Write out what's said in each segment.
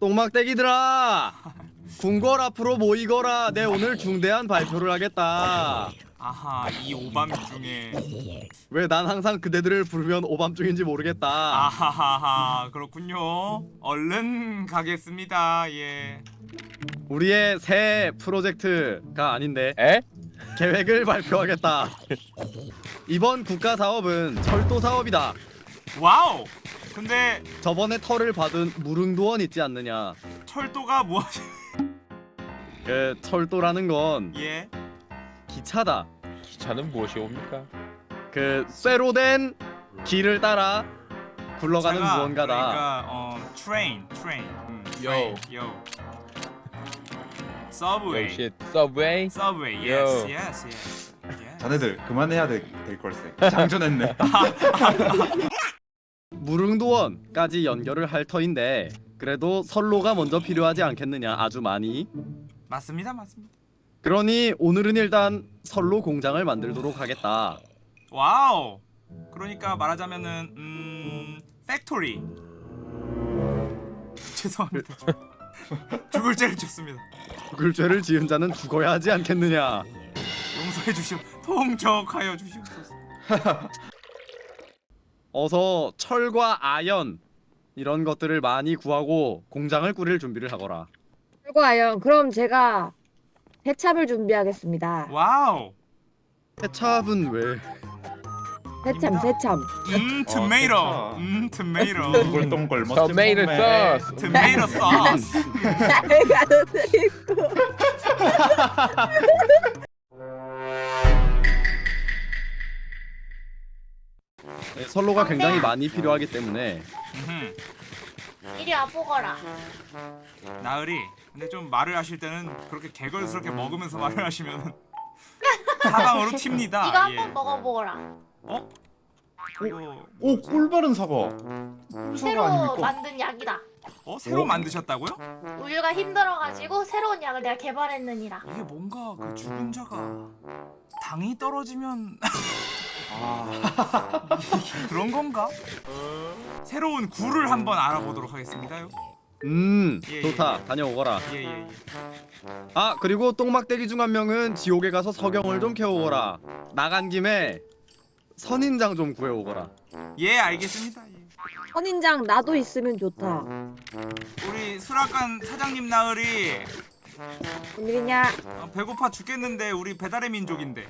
똥막대기들아. 궁궐 앞으로 모이거라. 내 오늘 중대한 발표를 하겠다. 아하 이 오밤 중에. 왜 난 항상 그대들을 부르면 오밤중인지 모르겠다. 아하하하 그렇군요. 얼른 가겠습니다. 예. 우리의 새 프로젝트가 아닌데 에? 계획을 발표하겠다. 이번 국가 사업은 철도 사업이다. wow 근데 저번에 털을 받은 무릉도원 있지 않느냐? 철도가 무엇이 그 철도라는 건 예. 기차다. 기차는 무엇이 옵니까? 그 쇠로 된 길을 따라 굴러가는 차가 무언가다. 그러니까 어 train train 음, train 요 subway subway subway 요. yes yes yes 자네들 그만해야 될, 될 걸세. 장전했네 무릉도원까지 연결을 할 터인데 그래도 선로가 먼저 필요하지 않겠느냐 아주 많이. 맞습니다 맞습니다. 그러니 오늘은 일단 선로 공장을 만들도록 하겠다. wow! 그러니까 말하자면은 음 factory. 죄송합니다. 죽을 죄를 졌습니다. 죽을 죄를 지은 자는 죽어야 하지 않겠느냐? 용서해 주시오. 통촉하여 주시옵소서 어서 철과 아연 이런 것들을 많이 구하고 공장을 꾸릴 준비를 하거라 결과요. 그럼 제가 새참을 준비하겠습니다. wow 케찹은 왜 해참, 새참. 음 어, 음 tomato 동글동글 멋진 몸매. 소스 tomato sauce 선로가 굉장히 많이 필요하기 때문에 음흠. 이리 와 보거라. 나으리 근데 좀 말을 하실 때는 그렇게 개걸스럽게 먹으면서 말을 하시면 사방으로 튑니다 이거 한번 예. 먹어보거라. 어? 이거 오 꿀바른 사과 꿀사과 새로 아닙니까? 만든 약이다. 어? 새로 오. 만드셨다고요? 우유가 힘들어가지고 새로운 약을 내가 개발했느니라. 이게 뭔가 그 죽은 자가 당이 떨어지면 아 그런 건가? 새로운 굴을 한번 알아보도록 하겠습니다요. 음 예, 예, 좋다 예. 다녀오거라 예예 예. 아 그리고 똥막대기 중 한 명은 지옥에 가서 서경을 좀 캐오거라 나간 김에 선인장 좀 구해오거라 예 알겠습니다. 예. 선인장 나도 있으면 좋다. 우리 수락관 사장님 나으리 웬일이냐? 어, 배고파 죽겠는데 우리 배달의 민족인데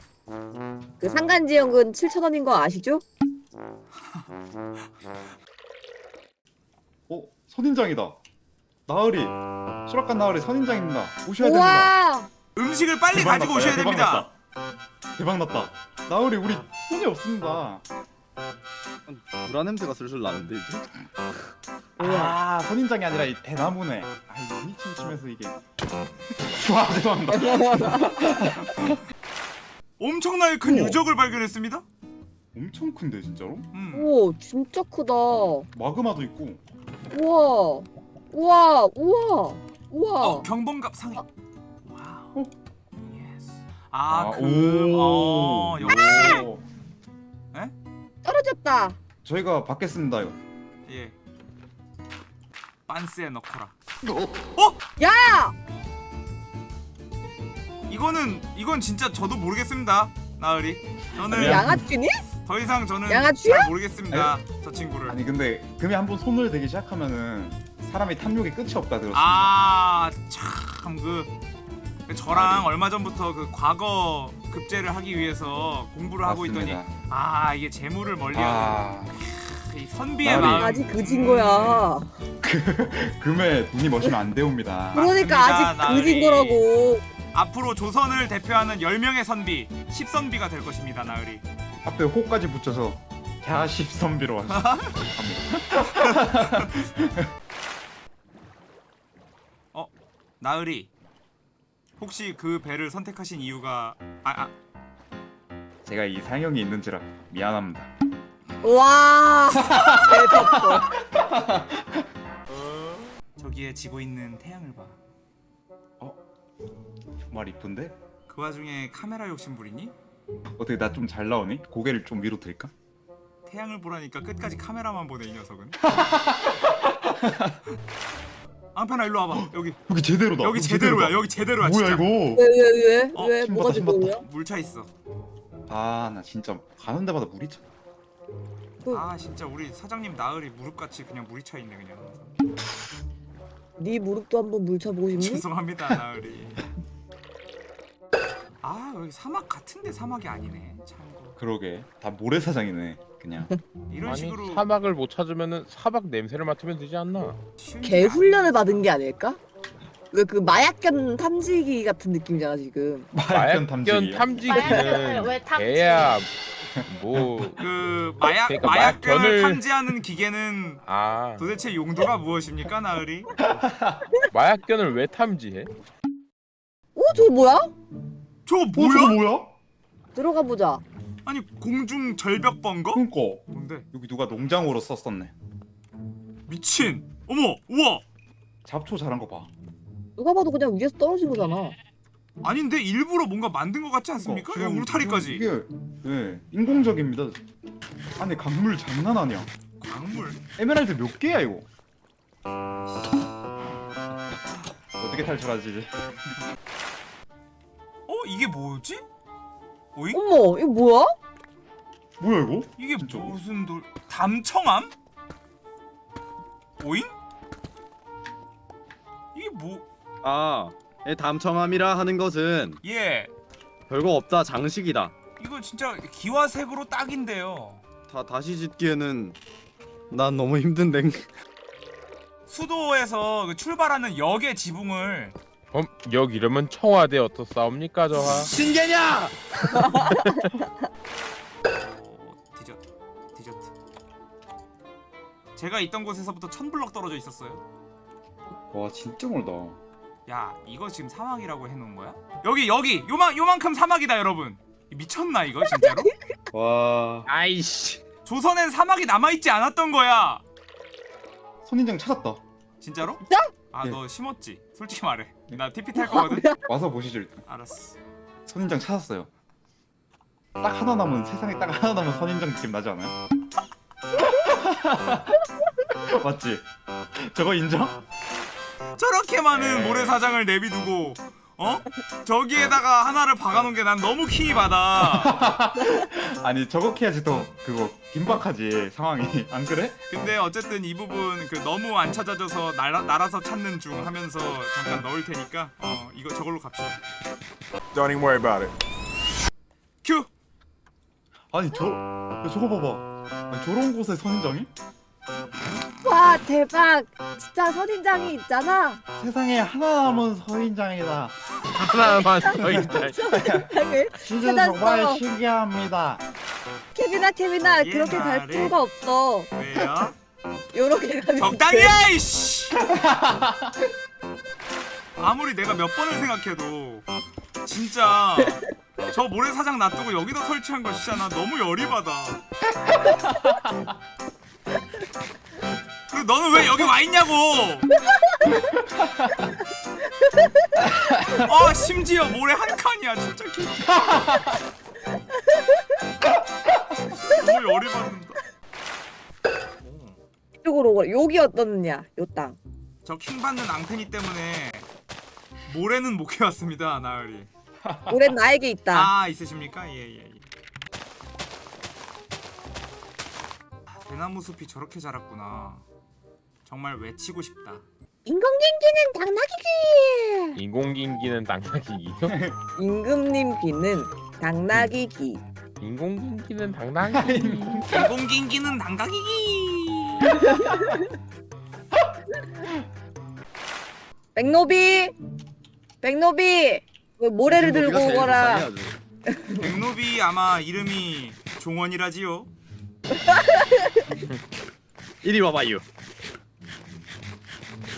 그 상간지역은 7,000원인 거 아시죠? 어? 선인장이다 나으리 수락관 나으리 선인장입니다 오셔야 됩니다 우와! 음식을 빨리 대박 가지고 났다, 오셔야 야, 대박 됩니다. 났다. 대박 났다 나으리 우리 손이 없습니다 불안 냄새가 슬슬 나는데 이제 아 선인장이 아니라 이 대나무네 눈이 침침해서 이게 와 죄송합니다 엄청나게 큰 우와. 유적을 발견했습니다. 엄청 큰데 진짜로? 음. 오, 진짜 크다. 마그마도 있고 우와! 우와! 우와! 우와! 어 경범갑. wow. 어? yes. 아, 아, 금. 오. 어, 역시. 오. 떨어졌다. 저희가 받겠습니다요 예. 빤스에 넣거라. 야! 이거는 이건 진짜 저도 모르겠습니다. 나으리. 저는. 양아치니? 더 이상 저는 양아치야? 잘 모르겠습니다. 저 친구를. 아니 근데 금이 한번 손을 대기 시작하면은 사람이 탐욕이 끝이 없다 들었습니다 아, 참 그 저랑 얼마 전부터 그 과거 급제를 하기 위해서 공부를 하고 있더니 맞습니다. 아 이게 재물을 멀리하는 아 이 선비의 나으리. 마음. 아직 그진 거야. 금에 눈이 머시면 안 되옵니다 그러니까 맞습니다, 아직 나으리. 그진 거라고. 앞으로 조선을 대표하는 10명의 선비 10선비가 될 것입니다 나으리 앞에 호까지 붙여서 갸십 선비로 하시 나으리 혹시 그 배를 선택하신 이유가 아, 아 제가 이 상형이 있는지라 미안합니다 와! 대박. 저기에 지고 있는 태양을 봐. 정말 이쁜데? 그 와중에 카메라 욕심 부리니? 어떻게 나 좀 잘 나오니? 고개를 좀 위로 들까? 태양을 보라니까 끝까지 카메라만 보네 이 녀석은. 앙편아 일로 와봐 여기 여기 제대로다. 여기 제대로야 여기 제대로야 뭐야 진짜 이거? 왜왜 왜? 어, 왜? 신봤다, 뭐가. 제대로야? 물차 있어 아 나 진짜 가는 데마다 물이 차. 그- 아 진짜 우리 사장님 나으리 무릎같이 그냥 물이 차 있네 그냥 네 무릎도 한번 물쳐보고 싶니? 죄송합니다 나으리 아 여기 사막 같은데 사막이 아니네 참고 그러게 다 모래사장이네 그냥. 이런 아니 식으로 사막을 못 찾으면은 사막 냄새를 맡으면 되지 않나? 개 훈련을. 받은 게 아닐까? 왜그 마약견 탐지기 같은 느낌이잖아 지금. 마약견 마약견 탐지기. 마약견을 탐지기는 왜 탐지? 개야 뭐 그 마약 그러니까 마약견을 마약견을- 탐지하는 기계는 아, 도대체 용도가 무엇입니까 나으리? 마약견을 왜 탐지해? 어 저거 뭐야? 저 어, 뭐야? 뭐야? 들어가 보자. 아니 공중 절벽 번거? 그니까 뭔데? 여기 누가 농장으로 썼었네. 미친! 어머! 우와! 잡초 자란 거 봐. 누가 봐도 그냥 위에서 떨어진 거잖아. 아닌데 일부러 뭔가 만든 것 같지 않습니까? 어, 야, 지금 울타리까지 이게 네 인공적입니다. 아니 강물 장난 아니야. 광물 에메랄드 몇 개야 이거? 어떻게 탈출하지 이제? 어? 이게 뭐지? 오잉? 어머 이거 뭐야? 뭐야 이거? 이게 진짜 무슨 돌... 담청암? 오잉? 이게 뭐... 아, 이 담청함이라 하는 것은 예 별거 없다 장식이다. 이거 진짜 기와색으로 딱인데요 다 다시 짓기에는 난 너무 힘든데. 수도에서 그 출발하는 역의 지붕을 어, 여기 이러면 청와대 어떻사옵니까 저하? 신개냐? 어, 디저트 디저트 제가 있던 곳에서부터 천 블럭 떨어져 있었어요 와 진짜 멀다. 야 이거 지금 사막이라고 해놓은 거야? 여기 여기 요만 요만큼 사막이다 여러분 미쳤나 이거 진짜로? 와 아이씨. 조선엔 사막이 남아있지 않았던 거야 선인장 찾았다. 진짜로? 진짜? 아 예. 너 심었지? 솔직히 말해 나 TP 탈 거거든? 와서 보시죠 일단. 알았어 선인장 찾았어요. 딱 하나 남은 세상에 딱 하나 남은 선인장 느낌 나지 않아요? 맞지? 저거 인정? 저렇게 많은 에이. 모래사장을 내비두고 어? 저기에다가 하나를 박아놓은 게 난 너무 킹이 받아 아니 저거 해야지 더 그거 긴박하지 상황이 안 그래? 근데 어쨌든 이 부분 그 너무 안 찾아져서 날아, 날아서 찾는 중 하면서 잠깐 넣을 테니까 어 이거 저걸로 갑시다 Don't even worry about it. 큐! 아니 저 야, 저거 봐봐. 아니, 저런 곳에 선인장이? 와 대박. 진짜 선인장이 있잖아. 세상에 하나 남은 선인장이다. 하나만. 선인장을. 진짜 찾았어. 정말 신기합니다. 케빈아 케빈아 예, 그렇게 갈. 필요가 없어. 왜요? 요렇게 가면 적당히 돼. 해 이씨 아무리 내가 몇 번을 생각해도 진짜 저 모래사장 놔두고 여기다 설치한 나 너무 열이 받아 너는 왜 여기 와 있냐고 어 심지어 모래 한 칸이야 진짜 개 열이 받는다 이쪽으로 오거라. 여기 어떻느냐? 요 땅. 저 킹받는 앙팬이 때문에 모래는 못 캐왔습니다 나으리 올해는 나에게 있다. 아 있으십니까? 예예 예, 예. 아, 대나무 숲이 저렇게 자랐구나 정말 외치고 싶다 인공진기는 당나귀기. 인공긴기는 당나귀기요? 임금님 귀는 당나귀 귀. 인공긴기는 당나귀. 인공긴기는 당가기기 백노비. 백노비. 그 모래를 들고 오거라. 백노비 아마 이름이 종원이라지요 이리 와봐요.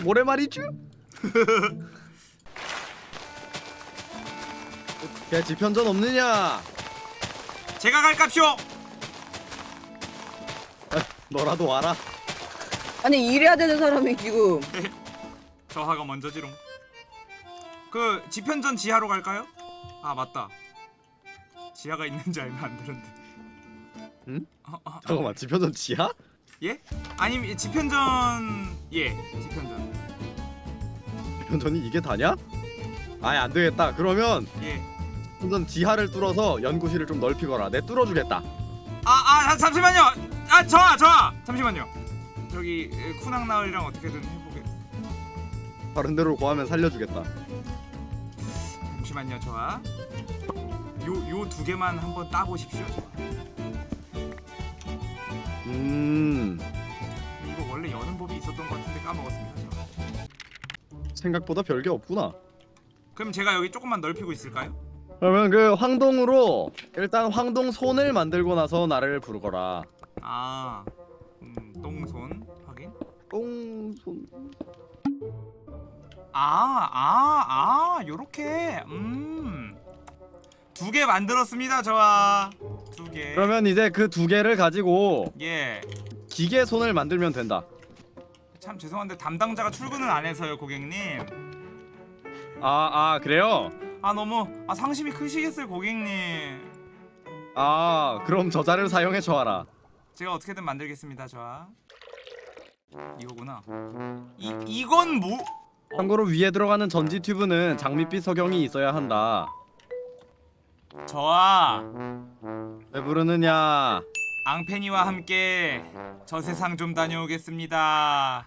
모래 말이죠? 야 지편전 없느냐? 제가 갈깝쇼 너라도 와라. 아니 이래야 되는 사람이 지금. 저하가 먼저지롱 그 지편전 지하로 갈까요? 아 맞다 지하가 있는지 알면 안 되는데 응? 어, 어, 잠깐만 지편전 지하? 예? 아니면 지편전 예 지편전 지편전이 이게 다냐? 아예 안 되겠다. 그러면 예. 우선 지하를 뚫어서 연구실을 좀 넓히거라. 내 뚫어주겠다. 아, 아, 잠시만요. 아, 저아, 저아. 잠시만요. 저기 에, 쿠낭 나으리랑 어떻게든 해보게. 다른 데로 고하면 살려주겠다. 잠시만요, 저아. 요, 요 두 개만 한번 따보십시오, 저아. 음 이거 원래 여는 법이 있었던 것 같은데 까먹었습니다. 생각보다 별게 없구나. 그럼 제가 여기 조금만 넓히고 있을까요? 그러면 그 황동으로 일단 황동 손을 만들고 나서 나를 부르거라. 아, 음, 똥손 확인. 똥손. 아, 아, 아, 요렇게. 음. 두 개 만들었습니다, 저아. 두 개. 그러면 이제 그 두 개를 가지고 예. 기계 손을 만들면 된다. 참 죄송한데 담당자가 출근을 안 해서요, 고객님. 아, 아 그래요? 아 너무 아 상심이 크시겠어요, 고객님. 아 그럼 저자를 사용해 줘라. 제가 어떻게든 만들겠습니다, 저아. 이거구나. 이 이건 뭐? 참고로 위에 들어가는 전지 튜브는 장밋빛 석영이 있어야 한다. 저아. 왜 부르느냐? 앙페니와 함께 저 세상 좀 다녀오겠습니다.